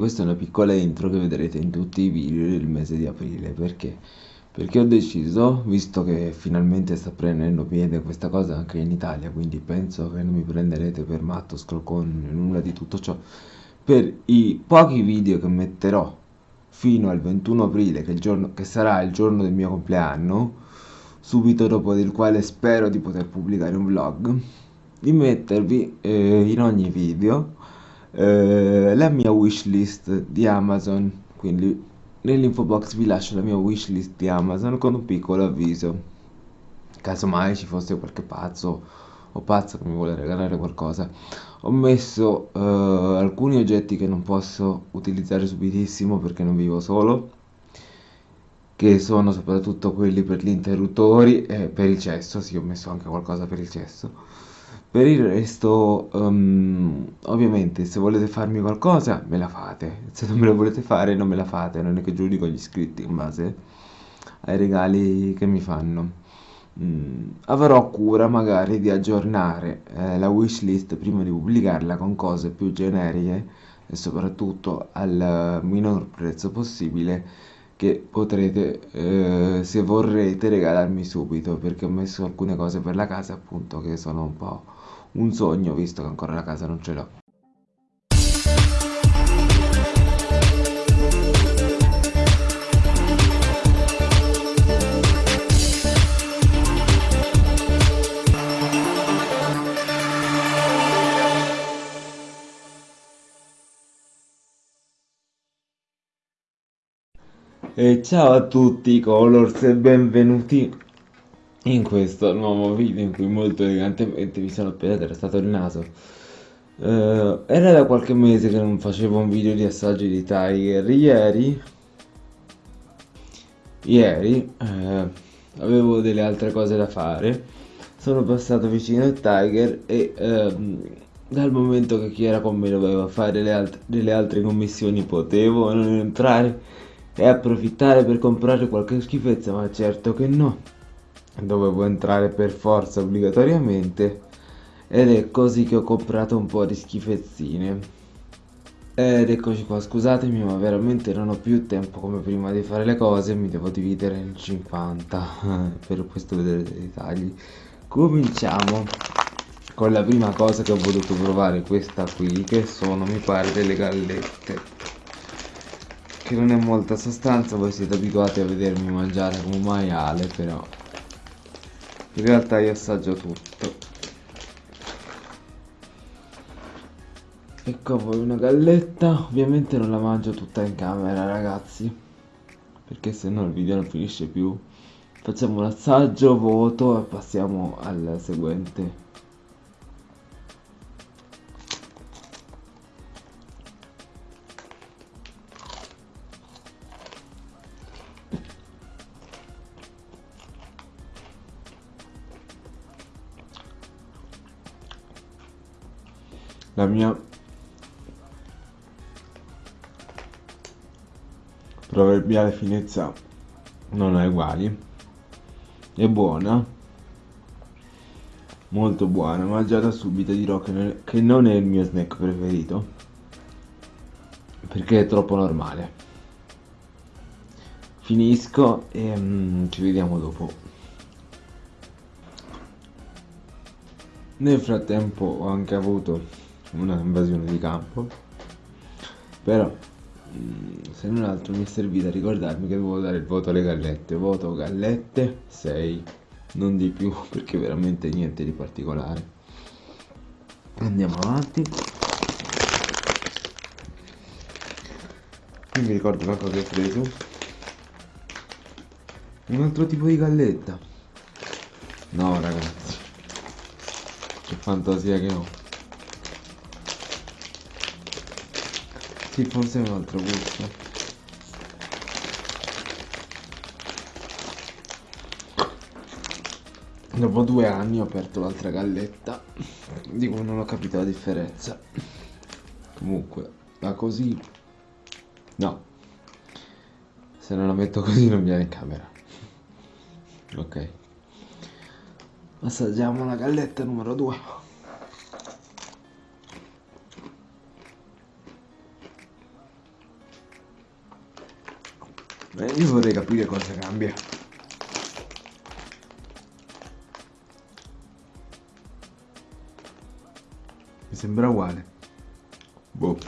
questa è una piccola intro che vedrete in tutti i video del mese di aprile, perché? Perché ho deciso, visto che finalmente sta prendendo piede questa cosa anche in Italia, quindi penso che non mi prenderete per matto, scrocone, nulla di tutto ciò, per i pochi video che metterò fino al 21 aprile, che, giorno, che sarà il giorno del mio compleanno, subito dopo del quale spero di poter pubblicare un vlog, di mettervi eh, in ogni video eh, la mia wishlist di Amazon, quindi nell'info box vi lascio la mia wishlist di Amazon con un piccolo avviso, casomai ci fosse qualche pazzo o pazzo che mi vuole regalare qualcosa. Ho messo eh, alcuni oggetti che non posso utilizzare subitissimo perché non vivo solo, che sono soprattutto quelli per gli interruttori e per il cesso, sì ho messo anche qualcosa per il cesso per il resto, um, ovviamente, se volete farmi qualcosa, me la fate. Se non me la volete fare, non me la fate. Non è che giudico gli iscritti in base ai regali che mi fanno. Mm, avrò cura magari di aggiornare eh, la wishlist prima di pubblicarla con cose più generiche e soprattutto al minor prezzo possibile che potrete, eh, se vorrete, regalarmi subito perché ho messo alcune cose per la casa appunto che sono un po' un sogno visto che ancora la casa non ce l'ho. E ciao a tutti Colors e benvenuti in questo nuovo video in cui molto elegantemente mi sono appena trastato il naso. Uh, era da qualche mese che non facevo un video di assaggi di Tiger. Ieri ieri uh, avevo delle altre cose da fare. Sono passato vicino al Tiger e uh, dal momento che chi era con me doveva fare alt delle altre commissioni potevo non entrare e approfittare per comprare qualche schifezza ma certo che no dovevo entrare per forza obbligatoriamente ed è così che ho comprato un po' di schifezzine. Ed eccoci qua scusatemi ma veramente non ho più tempo come prima di fare le cose mi devo dividere in 50 per questo vedrete i dettagli cominciamo con la prima cosa che ho voluto provare questa qui che sono mi pare delle gallette che non è molta sostanza voi siete abituati a vedermi mangiare come un maiale però in realtà io assaggio tutto. Ecco a voi una galletta. Ovviamente non la mangio tutta in camera ragazzi. Perché se no il video non finisce più. Facciamo un assaggio voto e passiamo al seguente la mia proverbiale finezza non ha uguali. È buona. Molto buona ma già da subito dirò che non è il mio snack preferito perché è troppo normale. Finisco e um, ci vediamo dopo. Nel frattempo ho anche avuto una invasione di campo. Però mm, se non altro mi è servito a ricordarmi che devo dare il voto alle gallette. Voto gallette 6 non di più perché veramente niente di particolare. Andiamo avanti. Non mi ricordo cosa ho preso. Un altro tipo di galletta. No ragazzi. Che fantasia che ho Sì, forse è un altro gusto. Dopo due anni ho aperto l'altra galletta, di cui non ho capito la differenza. Comunque, ma così... No. Se non la metto così non viene in camera. Ok. Assaggiamo la galletta numero 2. Beh, io vorrei capire cosa cambia. Mi sembra uguale. Boh.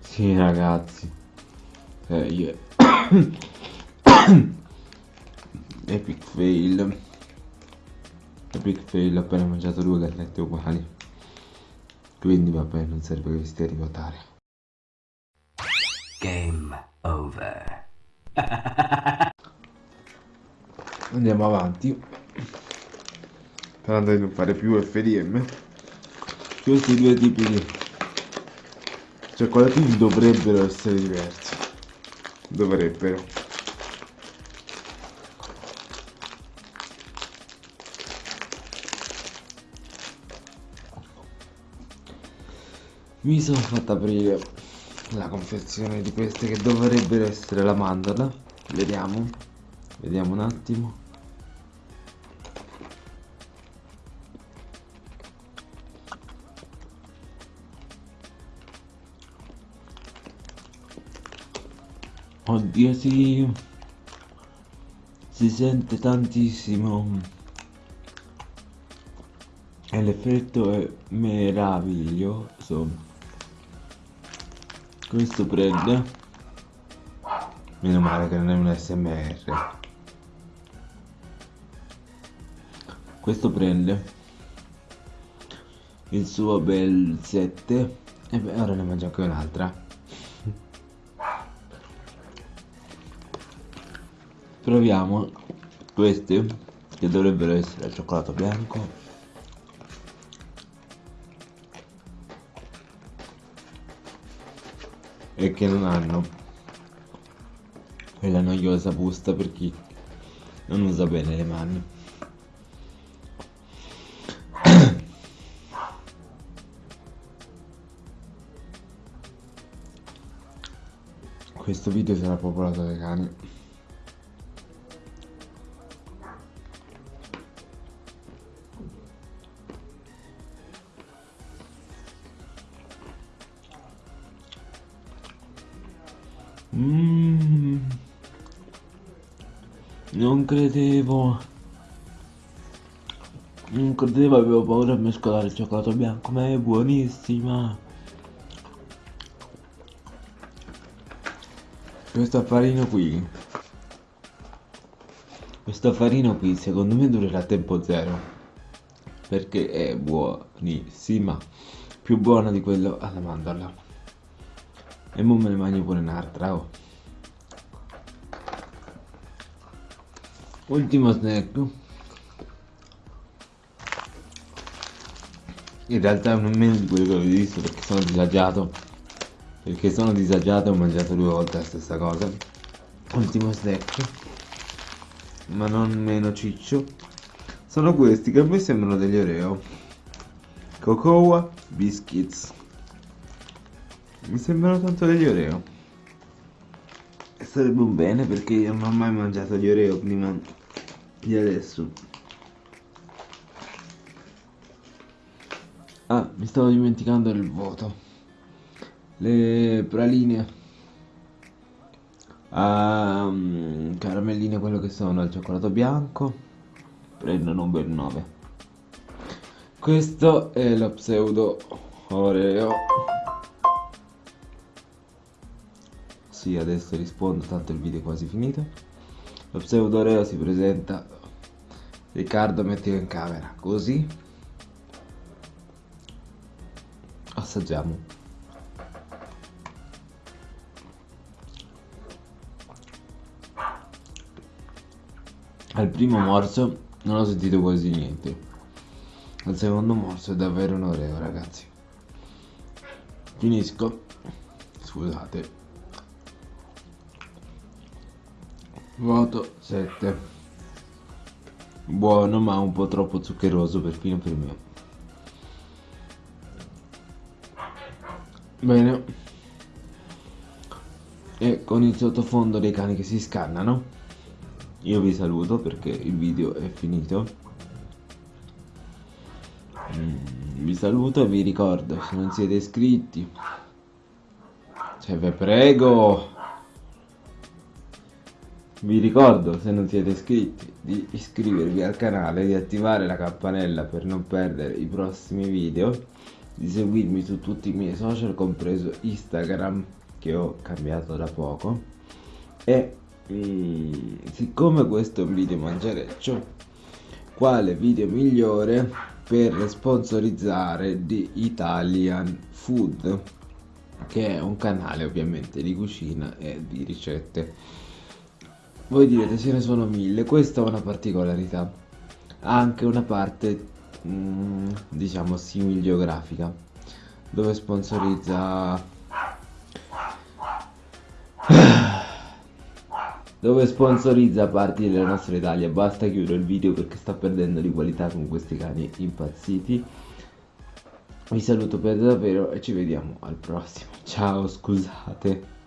Sì, ragazzi. Eh, io... Epic fail. Epic fail, ho appena mangiato due gallette uguali. Quindi vabbè, non serve che vi stia a rivotare. Game over. Andiamo avanti. Sperando di non fare più FDM. Questi due tipi di cioccolatini dovrebbero essere diversi. Dovrebbero. Mi sono fatto aprire la confezione di queste che dovrebbero essere la mandorla. Vediamo. Vediamo un attimo. Oddio si si sente tantissimo e l'effetto è meraviglioso questo prende. Meno male che non è un smr questo prende. Il suo bel 7 e beh ora ne mangio anche un'altra. Proviamo questi che dovrebbero essere al cioccolato bianco e che non hanno quella noiosa busta per chi non usa bene le mani. Questo video sarà popolato dai cani Mm. Non credevo. Non credevo, avevo paura di mescolare il cioccolato bianco, ma è buonissima. Questo affarino qui. Questo affarino qui secondo me durerà a tempo zero. Perché è buonissima. Più buona di quello alla mandorla. E mo me ne mangio pure un'altra, oh. Ultimo snack. In realtà non meno di quello che avevo visto perché sono disagiato. Perché sono disagiato e ho mangiato due volte la stessa cosa. Ultimo snack. Ma non meno ciccio. Sono questi che a me sembrano degli Oreo. Cocoa Biscuits. Mi sembrano tanto degli Oreo. E sarebbe un bene perché io non ho mai mangiato gli Oreo prima di adesso. Ah, mi stavo dimenticando il voto. Le praline. Um, caramelline, quello che sono al cioccolato bianco. Prendono un bel 9. Questo è lo pseudo Oreo. Sì, adesso rispondo, tanto il video è quasi finito. Lo pseudo Oreo si presenta. Riccardo mettilo in camera, così. Assaggiamo. Al primo morso non ho sentito quasi niente. Al secondo morso è davvero un Oreo, ragazzi. Finisco. Scusate. Voto 7. Buono ma un po' troppo zuccheroso perfino per me. Bene. E con il sottofondo dei cani che si scannano, io vi saluto perché il video è finito. Mm, vi saluto e vi ricordo, se non siete iscritti, cioè vi prego, vi ricordo se non siete iscritti di iscrivervi al canale, di attivare la campanella per non perdere i prossimi video, di seguirmi su tutti i miei social, compreso Instagram che ho cambiato da poco. E mm, siccome questo è un video mangiareccio, quale video migliore per sponsorizzare di Italian Food che è un canale ovviamente di cucina e di ricette voi direte ce ne sono mille questa è una particolarità ha anche una parte mm, diciamo simil geografica dove sponsorizza dove sponsorizza parti della nostra Italia. Basta chiudere il video perché sta perdendo di qualità con questi cani impazziti. Vi saluto per davvero e ci vediamo al prossimo. Ciao, scusate.